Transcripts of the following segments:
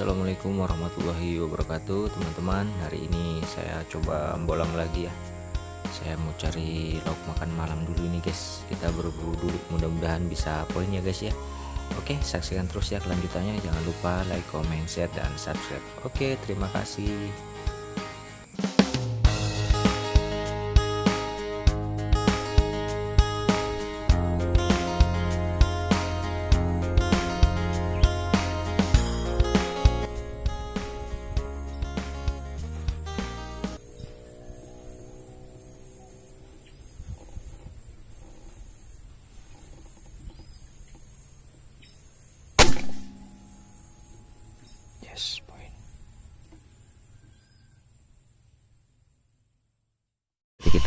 Assalamualaikum warahmatullahi wabarakatuh teman-teman. Hari ini saya coba bolang lagi ya. Saya mau cari lauk makan malam dulu ini guys. Kita berburu dulu mudah-mudahan bisa poin ya guys ya. Oke saksikan terus ya kelanjutannya. Jangan lupa like comment share dan subscribe. Oke terima kasih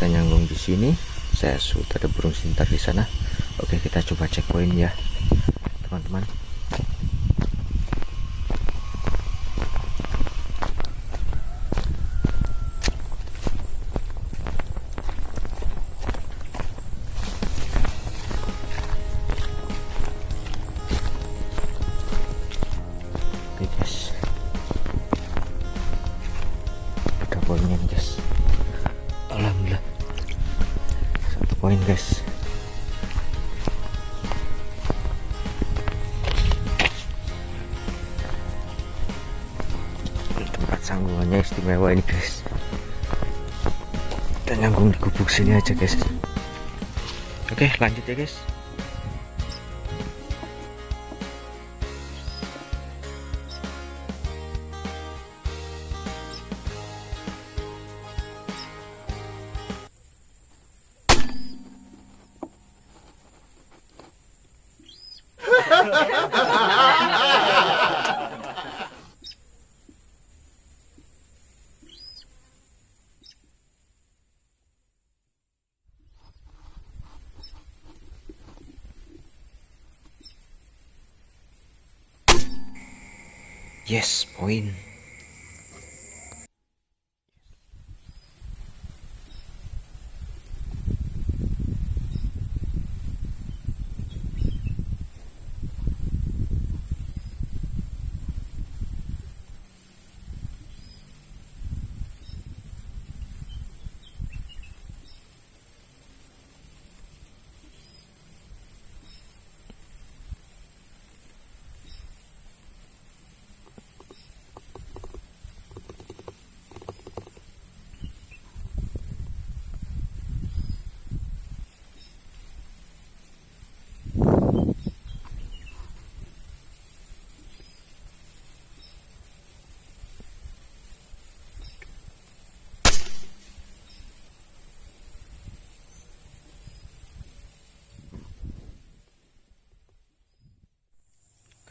kita nyanggung di sini. Saya sudah ada burung sintar di sana. Oke, kita coba cek poin ya, teman-teman. Guys. Ini Tempat sanggungannya istimewa ini guys. Kita nyanggung di gubuk sini aja guys. Oke lanjut ya guys Yes, poin.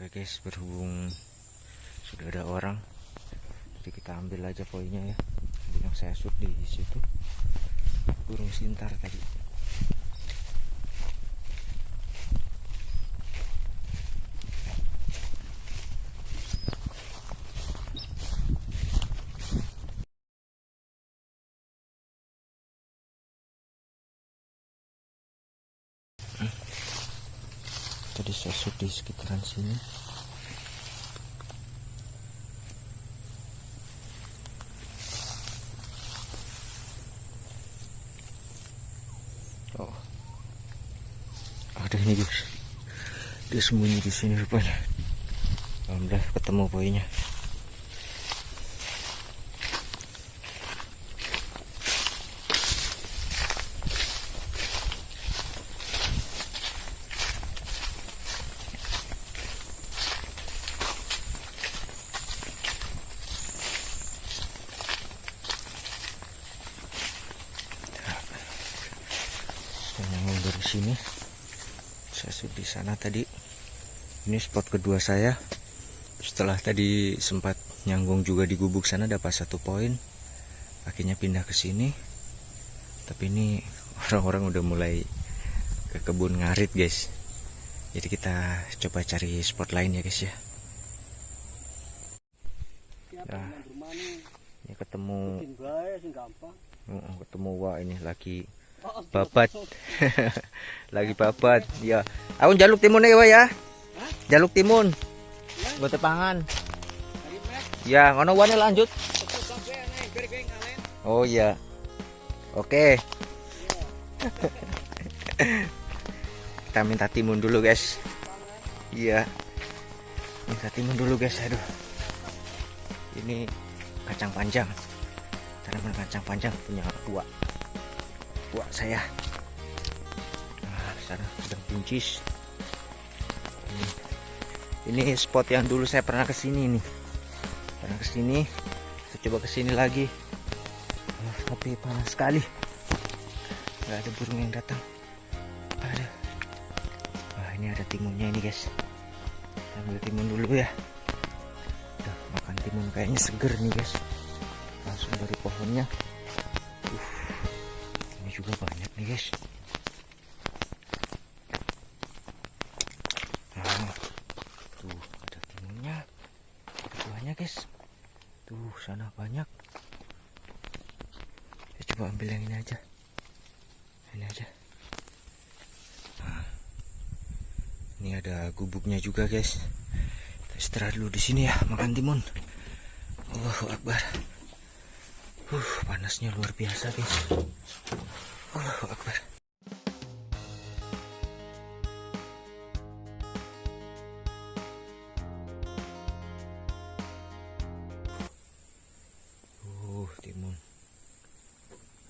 Oke guys, berhubung sudah ada orang, jadi kita ambil aja poinnya ya. Yang saya shoot di situ burung sintar tadi. Saya shoot di sekitaran sini. Oh, ada ini guys. Dia sembunyi di sini rupanya. Alhamdulillah ketemu poinnya. saya nyambung dari sini. Saya shoot di sana tadi. Ini spot kedua saya. Setelah tadi sempat nyanggung juga di gubuk sana dapat satu poin. Akhirnya pindah ke sini. Tapi ini orang-orang udah mulai ke kebun ngarit guys. Jadi kita coba cari spot lain ya guys ya. Nah ini? ketemu ketemu wah ini lagi babat lagi babat ya aku jaluk timun ya ya jaluk timun buat tepangan Ya, ngono wane lanjut. Oh iya. Oke. Kita minta timun dulu, guys. Iya. Minta timun dulu, guys. Aduh. Ini kacang panjang. Tanaman kacang panjang punya buah. Buah saya. Nah, sana udah buncis. Ini, spot yang dulu saya pernah ke sini nih. Pernah ke sini. Saya coba ke sini lagi. Ah, tapi panas sekali. Gak ada burung yang datang. Ada. Wah ini ada timunnya ini guys. Kita ambil timun dulu ya. Udah makan timun kayaknya seger nih guys. Langsung dari pohonnya. Juga banyak nih guys. Nah, tuh ada timunnya. Buahnya guys. Tuh sana banyak. Saya coba ambil yang ini aja. Ini aja. Nah, ini ada gubuknya juga guys. Istirahat dulu di sini ya, makan timun. Allahu Akbar. Uh, panasnya luar biasa guys. Allahu Akbar. Uh, timun.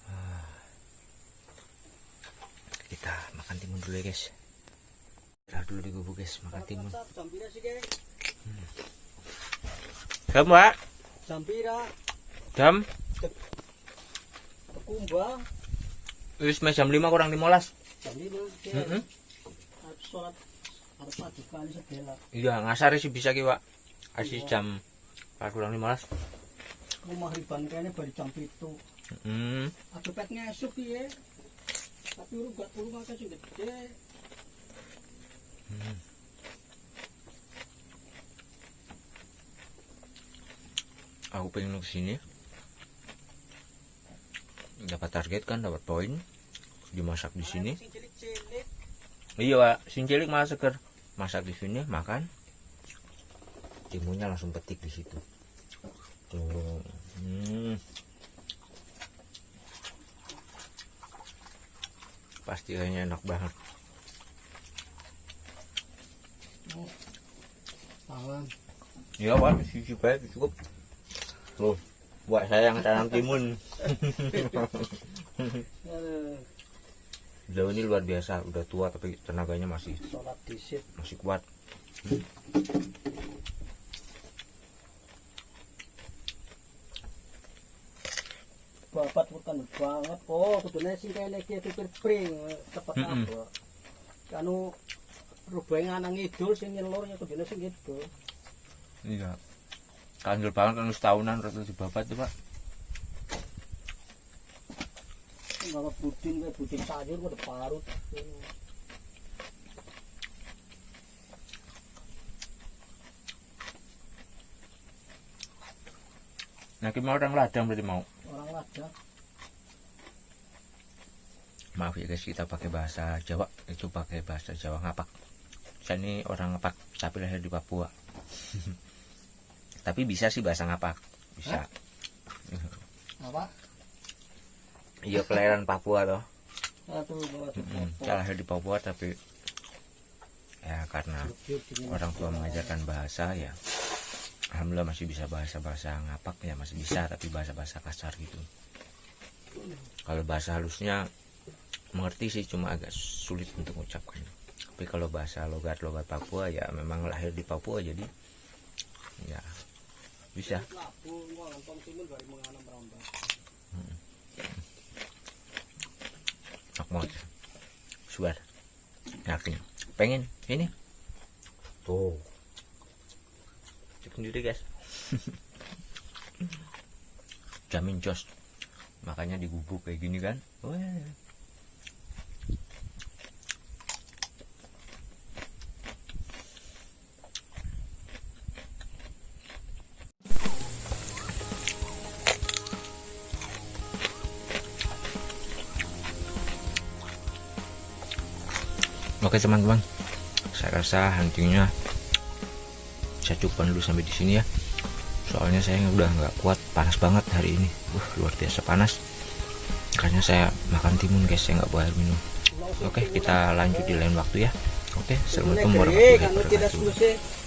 Ah. Kita makan timun dulu ya guys. Istirahat dulu di gubuk guys, makan timun. Jam, Pak. Sampira, Jam. Kumbang, Wis jam 5 kurang 15. jam lima, Heeh. harus sholat, harus pagi kali sedela. Iya, ngasar sih bisa ki, Pak. Asis jam 4 kurang 15. Rumah riban kayaknya baru jam itu. Hmm. Ada pet ngesuk ya. Tapi urung gak turun akeh sing gede. Aku pengen ke sini. Dapat target kan, dapat poin. Dimasak di sini. Iya, Pak. Cilik malah seger. Masak di sini, makan. Timunnya langsung petik di situ. Tuh. Hmm. Pasti kayaknya enak banget. Iya, Pak. Sisi baik cukup. Tuh. Buat saya yang tanam timun. Beliau ini luar biasa, udah tua tapi tenaganya masih masih kuat. Babat bukan banget. Oh, kudune sing kene iki pikir pring cepet apa. Kanu rubeng anak ngidul sing nyelur ya kudune sing ngidul. Iya. Kanjel banget kan setahunan terus di babat tuh, Pak. Bawa budin kayak budin sayur udah parut. Nah, kita mau orang ladang berarti mau. Orang lada. Maaf ya guys, kita pakai bahasa Jawa. Itu pakai bahasa Jawa ngapak. Saya ini orang ngapak, tapi lahir di Papua. tapi bisa sih bahasa ngapak. Bisa. Apa? Iya, kelahiran Papua bawa Mm-mm. Saya lahir di Papua tapi ya karena orang tua mengajarkan bahasa ya alhamdulillah masih bisa bahasa bahasa ngapak ya masih bisa tapi bahasa bahasa kasar gitu kalau bahasa halusnya mengerti sih cuma agak sulit untuk mengucapkan tapi kalau bahasa logat logat Papua ya memang lahir di Papua jadi ya bisa. Rambah. enak banget suar yakin. Pengen ini? Tuh. Cek sendiri guys. Jamin jos. Makanya digubuk kayak gini kan? Wah. Oke teman-teman, saya rasa huntingnya saya cukupkan dulu sampai di sini ya. soalnya saya udah nggak kuat panas banget hari ini. Uh luar biasa panas. Makanya saya makan timun guys. Saya nggak air minum. Oke kita lanjut di lain waktu ya. Oke assalamualaikum warahmatullahi wabarakatuh